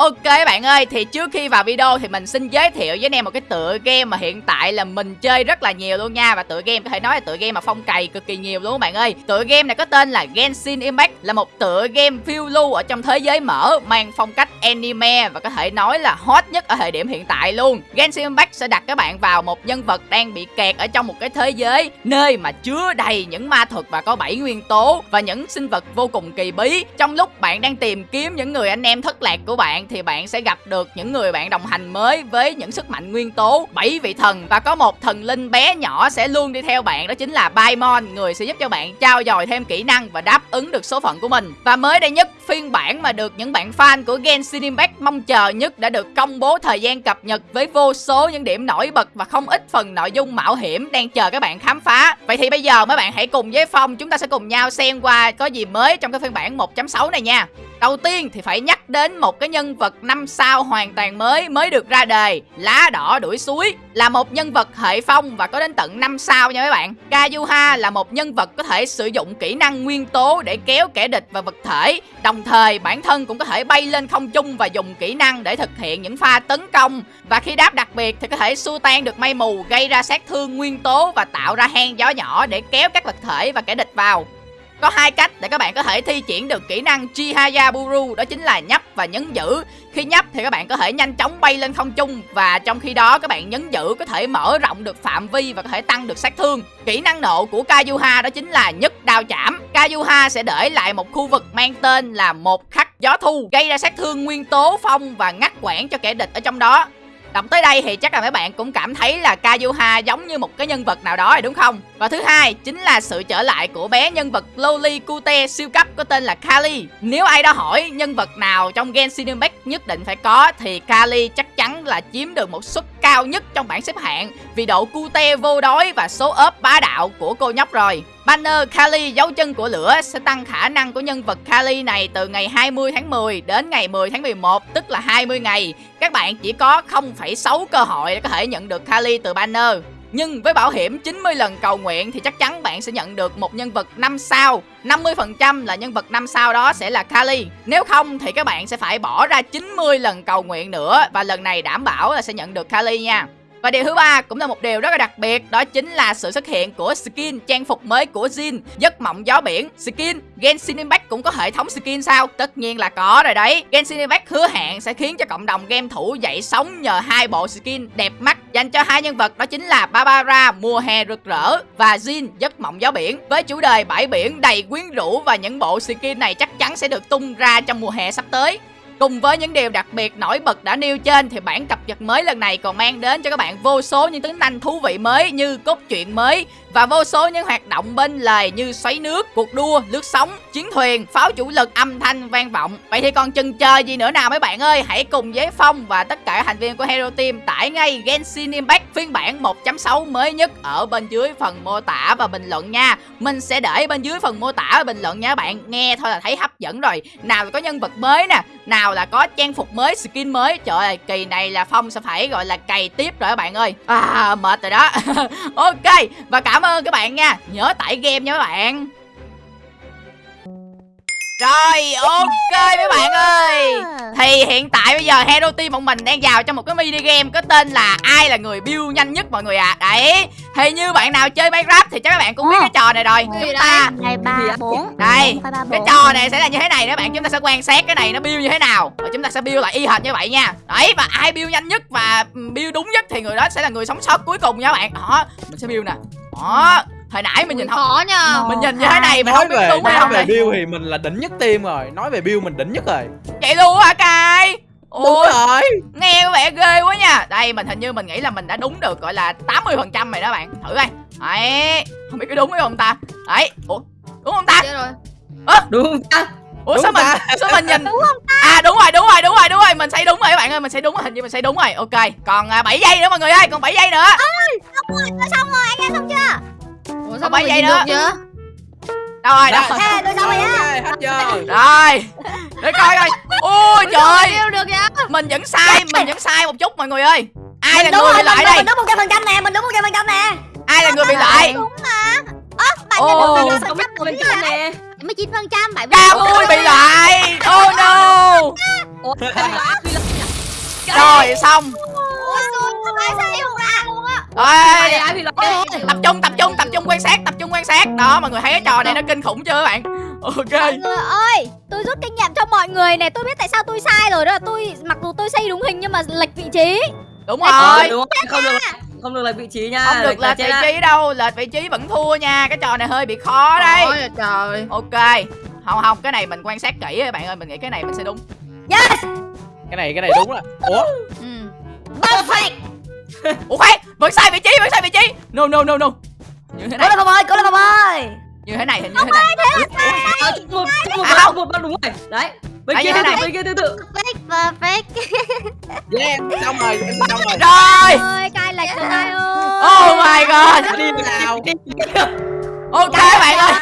Ok bạn ơi, thì trước khi vào video thì mình xin giới thiệu với anh em một cái tựa game mà hiện tại là mình chơi rất là nhiều luôn nha. Và tựa game có thể nói là tựa game mà phong cày cực kỳ nhiều luôn bạn ơi. Tựa game này có tên là Genshin Impact Là một tựa game phiêu lưu ở trong thế giới mở Mang phong cách anime và có thể nói là hot nhất ở thời điểm hiện tại luôn. Genshin Impact sẽ đặt các bạn vào một nhân vật đang bị kẹt ở trong một cái thế giới Nơi mà chứa đầy những ma thuật và có bảy nguyên tố Và những sinh vật vô cùng kỳ bí. Trong lúc bạn đang tìm kiếm những người anh em thất lạc của bạn thì bạn sẽ gặp được những người bạn đồng hành mới với những sức mạnh nguyên tố bảy vị thần. Và có một thần linh bé nhỏ sẽ luôn đi theo bạn, đó chính là Paimon, người sẽ giúp cho bạn trao dồi thêm kỹ năng và đáp ứng được số phận của mình. Và mới đây nhất, phiên bản mà được những bạn fan của Genshin Impact mong chờ nhất đã được công bố thời gian cập nhật với vô số những điểm nổi bật và không ít phần nội dung mạo hiểm đang chờ các bạn khám phá. Vậy thì bây giờ mấy bạn hãy cùng với Phong, chúng ta sẽ cùng nhau xem qua có gì mới trong cái phiên bản 1.6 này nha. Đầu tiên thì phải nhắc đến một cái nhân vật năm sao hoàn toàn mới mới được ra đời, Lá đỏ đuổi suối. Là một nhân vật hệ phong và có đến tận 5 sao nha mấy bạn. Kazuha là một nhân vật có thể sử dụng kỹ năng nguyên tố để kéo kẻ địch và vật thể. Đồng thời, bản thân cũng có thể bay lên không trung và dùng kỹ năng để thực hiện những pha tấn công. Và khi đáp đặc biệt thì có thể xua tan được mây mù, gây ra sát thương nguyên tố và tạo ra hang gió nhỏ để kéo các vật thể và kẻ địch vào có hai cách để các bạn có thể thi triển được kỹ năng Chihayaburu Đó chính là nhấp và nhấn giữ. Khi nhấp thì các bạn có thể nhanh chóng bay lên không trung Và trong khi đó các bạn nhấn giữ có thể mở rộng được phạm vi và có thể tăng được sát thương. Kỹ năng nộ của Kayuha đó chính là nhất đao chạm. Kayuha sẽ để lại một khu vực mang tên là một khắc gió thu, Gây ra sát thương nguyên tố, phong và ngắt quãng cho kẻ địch ở trong đó. Đọc tới đây thì chắc là mấy bạn cũng cảm thấy là Kazuha giống như một cái nhân vật nào đó rồi, đúng không? Và thứ hai chính là sự trở lại của bé nhân vật Loli Kute siêu cấp có tên là Kali. Nếu ai đó hỏi nhân vật nào trong Genshin Impact nhất định phải có thì Kali chắc chắn là chiếm được một suất cao nhất trong bảng xếp hạng vì độ cute vô đối và số ốp bá đạo của cô nhóc rồi. Banner Kali dấu chân của lửa sẽ tăng khả năng của nhân vật Kali này từ ngày 20 tháng 10 đến ngày 10 tháng 11 tức là 20 ngày. Các bạn chỉ có 0,6 cơ hội để có thể nhận được Kali từ banner. Nhưng với bảo hiểm 90 lần cầu nguyện thì chắc chắn bạn sẽ nhận được một nhân vật 5 sao. 50% là nhân vật 5 sao đó sẽ là Kali. Nếu không thì các bạn sẽ phải bỏ ra 90 lần cầu nguyện nữa Và lần này đảm bảo là sẽ nhận được Kali nha và điều thứ ba cũng là một điều rất là đặc biệt, Đó chính là sự xuất hiện của skin trang phục mới của Jin, Giấc mộng gió biển. Skin Genshin Impact cũng có hệ thống skin sao? Tất nhiên là có rồi đấy. Genshin Impact hứa hẹn sẽ khiến cho cộng đồng game thủ dậy sóng nhờ hai bộ skin đẹp mắt, Dành cho hai nhân vật, đó chính là Barbara mùa hè rực rỡ Và Jin giấc mộng gió biển. Với chủ đề bãi biển đầy quyến rũ Và những bộ skin này chắc chắn sẽ được tung ra trong mùa hè sắp tới. Cùng với những điều đặc biệt nổi bật đã nêu trên thì bản cập nhật mới lần này còn mang đến cho các bạn vô số những tính năng thú vị mới như cốt truyện mới và vô số những hoạt động bên lề như xoáy nước, cuộc đua, lướt sóng, chiến thuyền, pháo chủ lực, âm thanh vang vọng. Vậy thì còn chần chờ gì nữa nào mấy bạn ơi? Hãy cùng với Phong và tất cả thành viên của Hero Team tải ngay Genshin Impact phiên bản 1.6 mới nhất ở bên dưới phần mô tả và bình luận nha. Mình sẽ để bên dưới phần mô tả và bình luận nha các bạn. Nghe thôi là thấy hấp dẫn rồi. Nào có nhân vật mới nè, nào là có trang phục mới, skin mới. Trời ơi, kỳ này là Phong sẽ phải gọi là cày tiếp rồi các bạn ơi. À, mệt rồi đó. ok, và cảm ơn các bạn nha. Nhớ tải game nha các bạn. Rồi ok mấy bạn ơi Thì hiện tại bây giờ Hero Team bọn mình đang vào trong một cái mini game Có tên là ai là người build nhanh nhất mọi người ạ à. Đấy thì như bạn nào chơi Minecraft thì chắc các bạn cũng biết cái trò này rồi. Chúng ta Ngày 3, 4 Đây Cái trò này sẽ là như thế này đó bạn. Chúng ta sẽ quan sát cái này nó build như thế nào. Và chúng ta sẽ build lại y hệt như vậy nha. Đấy và ai build nhanh nhất và build đúng nhất Thì người đó sẽ là người sống sót cuối cùng nha các bạn. Đó Mình sẽ build nè. Đó hồi nãy mình nhìn không khó nha mình nhìn như thế này mình nói không biết về đúng nói không về Bill thì mình là đỉnh nhất team rồi. Nói về Bill mình đỉnh nhất rồi. Vậy luôn hả cai đúng ôi rồi. nghe có vẻ ghê quá nha. Đây mình hình như mình nghĩ là mình đã đúng được gọi là 80 phần trăm rồi đó bạn. Thử coi. Đấy không biết có đúng hay không ta? Đấy ủa đúng không ta? Chết rồi. Đúng không ta? ủa Đúng sao mình ta. sao mình nhìn đúng không ta? À đúng rồi đúng rồi đúng rồi đúng rồi. Mình xây đúng rồi các bạn ơi mình xây đúng rồi. Hình như mình xây đúng rồi. Ok còn à, 7 giây nữa mọi người ơi còn 7 giây nữa. Xong rồi anh em xong chưa? Ủa sao mấy mọi giây người nữa? được đâu rồi đâu rồi tôi xong rồi á? Ok, hết giờ. Rồi để coi coi ôi vậy? trời được vậy? mình vẫn sai mình vẫn sai một chút mọi người ơi. Ai là Mình đúng người rồi, bị lại đây? Mình đúng một trăm phần trăm nè Mình đúng một trăm phần trăm nè. Ai là người bị lại? Đúng mà. Ơ bạn Ồ, phần có trăm phần trăm nè. 99 phần trăm bạn Ca vui bị lại. Oh no. Ủa, rồi xong. Tôi rồi tập trung tập trung tập trung quan sát tập trung quan sát. Đó mọi người thấy cái trò này nó kinh khủng chưa các bạn? Ok. Mọi người ơi tôi rút kinh nghiệm cho mọi người này tôi biết tại sao tôi sai rồi đó là tôi mặc dù tôi xây đúng hình nhưng mà lệch vị trí. Đúng Ờ, rồi. đúng rồi, không? Được không được lệch vị trí nha. không được là lệch vị trí đâu lệch vị trí vẫn thua nha cái trò này hơi bị khó đây. Ôi trời. Ok không không cái này mình quan sát kỹ các bạn ơi mình nghĩ cái này mình sẽ đúng. Yes! Cái này cái này đúng rồi. Ủa? Ừ. perfect! Ủa khoan vẫn sai vị trí vẫn sai vị trí. No no no no. Như thế cố này lên không ơi cố lên không ơi như thế này hình như thế này. À, một, một, À, một, một, đúng rồi. Đấy. Bên À, kia thế này. bên kia tự tự. perfect perfect yeah xong rồi em xong rồi. Rồi cai lệch rồi cai ơi. Oh my god. Đi nào. Ok bạn ơi.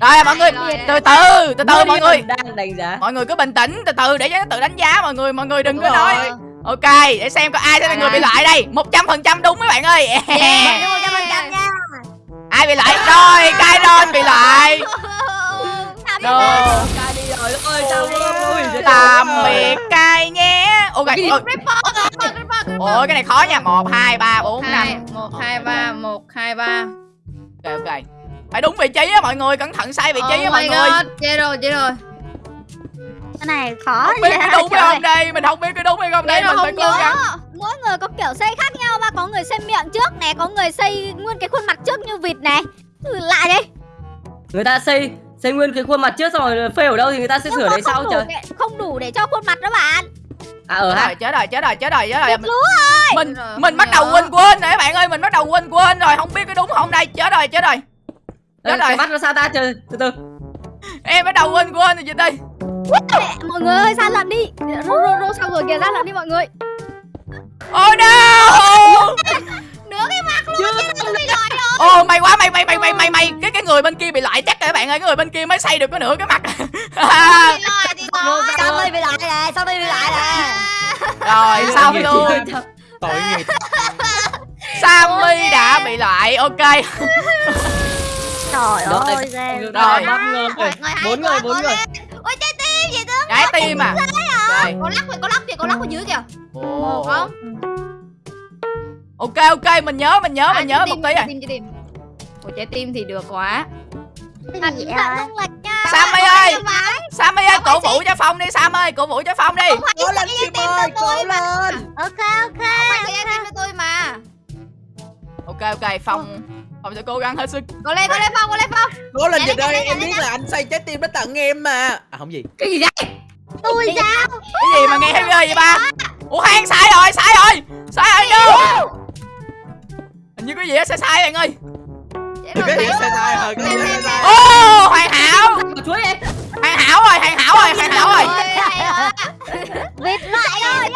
rồi mọi người từ từ từ từ mọi người. Đang đánh giá. mọi người cứ bình tĩnh từ từ để cho nó tự đánh giá mọi người mọi người đừng có nói. ok để xem có ai sẽ là người bị loại đây. Một trăm phần trăm đúng mấy bạn ơi. Một trăm phần trăm nha. ai bị loại rồi cai ron bị ôi, chết tạm biệt cai nhé. Ok Cái ôi, ôi cái này khó nha. Một hai ba bốn năm. một hai ba một hai ba. Ok ok. Phải đúng vị trí á mọi người cẩn thận sai vị trí á oh mọi người. Chết rồi chết rồi. Cái này khó không biết cái đúng hay không đây mình không biết cái đúng hay không đây mình phải không cố gắng mỗi người có kiểu xây khác nhau mà có người xây miệng trước này có người xây nguyên cái khuôn mặt trước như vịt này. Ừ, lạ đấy Người ta xây xây nguyên cái khuôn mặt trước xong rồi fail ở đâu thì người ta sẽ sửa đấy sau trời. để, không đủ để cho khuôn mặt đó bạn. À ha. rồi chết rồi chết rồi chết rồi chết rồi. Mình lúa mình mình bắt đầu quên quên rồi các bạn ơi mình bắt đầu quên quên rồi không biết cái đúng không đây. Chết rồi chết rồi. Đây, Chết rồi. mắt nó sao ta? Trời từ từ. em bắt đầu quên quên rồi chị đi mọi người ơi ra lận đi. Rô rô rô xong rồi kìa ra lận đi mọi người oh no! Nửa cái mặt luôn chứ bị loại rồi Ồ may quá may may may may may may. Cái cái người bên kia bị loại chắc rồi các bạn ơi cái người bên kia mới xây được có nửa cái mặt. Sao đây bị loại nè sao đây bị loại nè? Rồi xong luôn. tội nghiệp. Sammy đã bị loại ok. Trời ơi rồi. Bốn người, bốn người. ôi trái tim gì tương trái tim à rồi có lắc kìa có lắc kìa có lắc ở dưới kìa. Ồ. không? Ok ok mình nhớ mình nhớ mình nhớ một tí à à tim trái tim Ủa, trái tim thì được quá. Thành không lệch nha. Sammy ơi. phải Sammy ơi cổ vũ cho Phong đi Sam ơi cổ vũ cho Phong đi. Cố lên Kim ơi cố lên. Ok ok phải cái trái tim cho tôi mà. Ok ok Phong Phong sẽ cố gắng hết sức. Có lên có lên phong có lên phong. Cố lên Dạ, dịch dạ, ơi dạ, em dạ, biết dạ. là anh xây trái tim nó tặng em mà. À không gì. Cái gì vậy? Tôi sao? Cái gì mà nghe heavy vậy ba? Ủa khoan sai rồi sai rồi. Sai rồi no hình như có gì đó sai sai bạn ơi. Chết cái gì sai sai rồi cái gì sai ô hoàn hảo. Hoàn hảo rồi hoàn hảo rồi hoàn hảo rồi Ôi, vịt loại rồi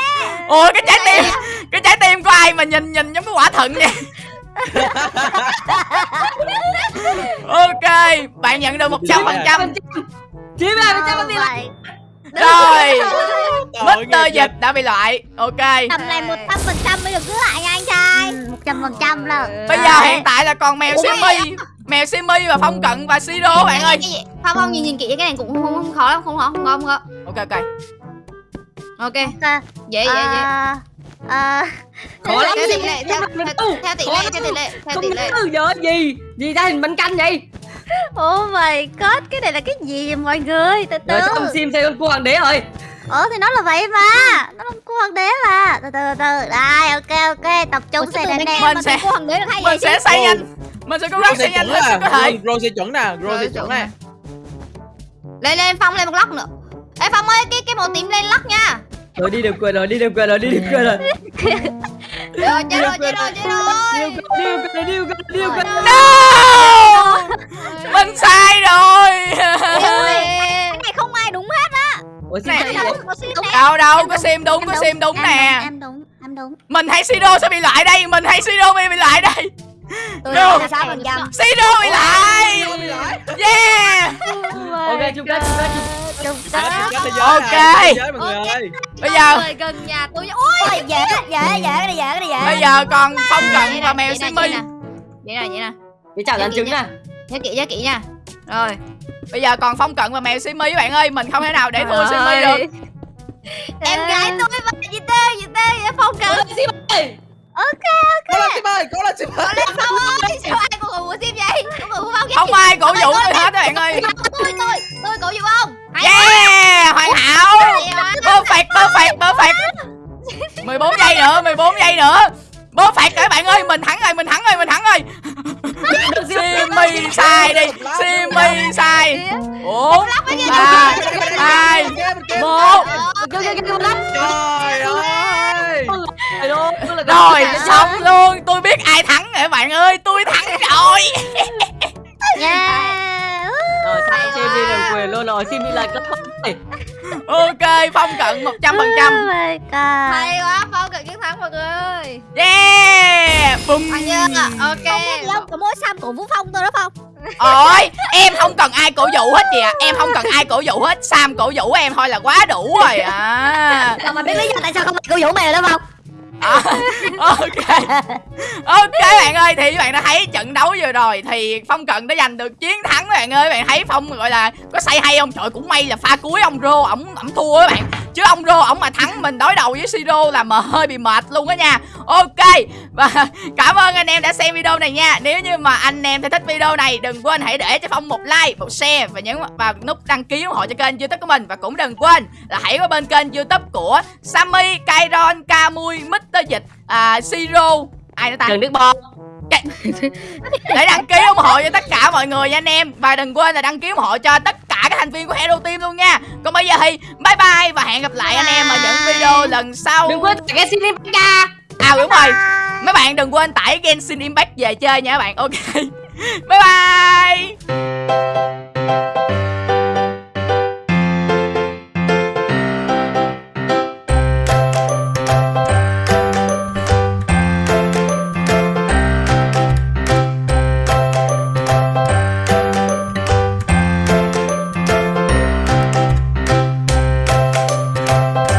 ủa cái trái tim cái trái tim của ai mà nhìn nhìn giống cái quả thận vậy? Ok bạn nhận được một trăm phần trăm. Chín mươi phần trăm Rồi. Mr. Dịch đã bị loại. Ok. Tầm này một trăm phần trăm mới được giữ lại nha anh trai. Một trăm phần trăm là Bây giờ hiện tại là còn mèo Simi. Mèo Simi và Phong Cận và Siro bạn ơi. Cái gì? Phong Phong nhìn nhìn kỹ cái này cũng không, không khó lắm không khó không khó không khó. Ok ok. Ok. Ok. dễ dễ dễ Khó lắm. Theo gì tỷ lệ theo, theo, tỷ Khó lệ theo tỷ lệ theo Không tỷ lệ gì? Gì ra hình bánh canh vậy? Oh my god, cái này là cái gì vậy mọi người? Từ từ. Rồi trong sim xây con cua hoàng đế rồi. Ờ thì nó là vậy mà. Nó là cô hoàng đế mà. Từ từ từ từ. Đây, ok ok, tập trung chứ đèn đèn. Mình Mình sẽ- sẽ cô hoàng đế được hay Mình gì sẽ xây nhanh Mình sẽ cố gắng xây nhanh lên là sức có thể Rose chuẩn nè Rose chuẩn chuẩn nè lên lên Phong lên một lóc nữa Ê Phong ơi cái cái màu tím lên lóc nha Rồi đi được quyền rồi, đi được quyền rồi, đi được quyền rồi. rồi chết rồi chết rồi chết rồi Đi được quyền rồi, đi được quyền rồi, đi được quyền rồi. No Mình sai rồi Cái này không ai đúng hết á. Ủa sim Này. Đâu. Đâu đâu có sim đúng có sim đúng nè Em đúng, em đúng. Mình hay Siro sẽ bị loại đây Mình hay Siro bị loại đây Tôi No. là sáu phần trăm. Siro bị loại Yeah Ok, chung kết, chung kết, chung Chung Chết, kết. chết thế giới Ok. Bây giờ gần nhà tôi ui Ôi, dễ, dễ, dễ, cái này dễ, cái này dễ. Bây giờ còn Phong Cận và mèo Simi vậy nè. vậy nè vậy chảo dàn trứng nè. Nhớ kỹ nhớ kỹ nha. Rồi. Bây giờ còn phong cận và mèo simi bạn ơi mình không thể nào để thua simi được. Em gái tôi và gì tê gì tê phong cận. Có là Sim ơi, có là Sim ơi lên phong ơi sao ai của sim vậy? Của phong không ai cổ vũ tôi hết bạn ơi. tôi tôi tôi cổ vũ ông. Hay yeah hoàn hảo. Perfect perfect perfect. 14 giây nữa 14 giây nữa. Perfect các bạn ơi mình thắng rồi mình sai đi Simi sai. bốn ba hai một. Trời ơi. Rồi xong luôn. Tôi biết ai thắng rồi các bạn ơi. Tôi thắng rồi. Yeah. Simi được quyền luôn rồi Simi là cấp này ok phong cận 100% phần trăm Oh my god. hay quá phong cận chiến thắng mọi người ơi yeah Hay chưa ok Không không? Có mỗi Sam cổ Vũ Phong thôi đó Phong. ôi em không cần ai cổ vũ hết chị ạ em không cần ai cổ vũ hết sam cổ vũ em thôi là quá đủ rồi à mà biết lý do tại sao không cổ Vũ mày rồi đó Phong? À, ok. Ok bạn ơi thì các bạn đã thấy trận đấu vừa rồi thì phong cận đã giành được chiến thắng bạn ơi. Bạn thấy phong gọi là có say hay không? Trời cũng may là pha cuối ông rô ổng ổng thua các bạn chứ ông rô ổng mà thắng mình đối đầu với siro là mà hơi bị mệt luôn á nha. Ok và cảm ơn anh em đã xem video này nha. Nếu như mà anh em thấy thích video này đừng quên hãy để cho phong một like một share và nhấn vào nút đăng ký ủng hộ cho kênh youtube của mình. Và cũng đừng quên là hãy qua bên kênh youtube của sammy kairon camui mr dịch à, siro ai nữa ta? Trần Đức Bo để đăng ký ủng hộ cho tất cả mọi người nha anh em. Và đừng quên là đăng ký ủng hộ cho tất cả các thành viên của Hero Team luôn nha. Còn bây giờ thì bye bye và hẹn gặp lại anh em ở những video lần sau. Đừng quên tải cái Simi Baka à đúng rồi. mấy bạn đừng quên tải Genshin Impact về chơi nha các bạn. Ok. Bye bye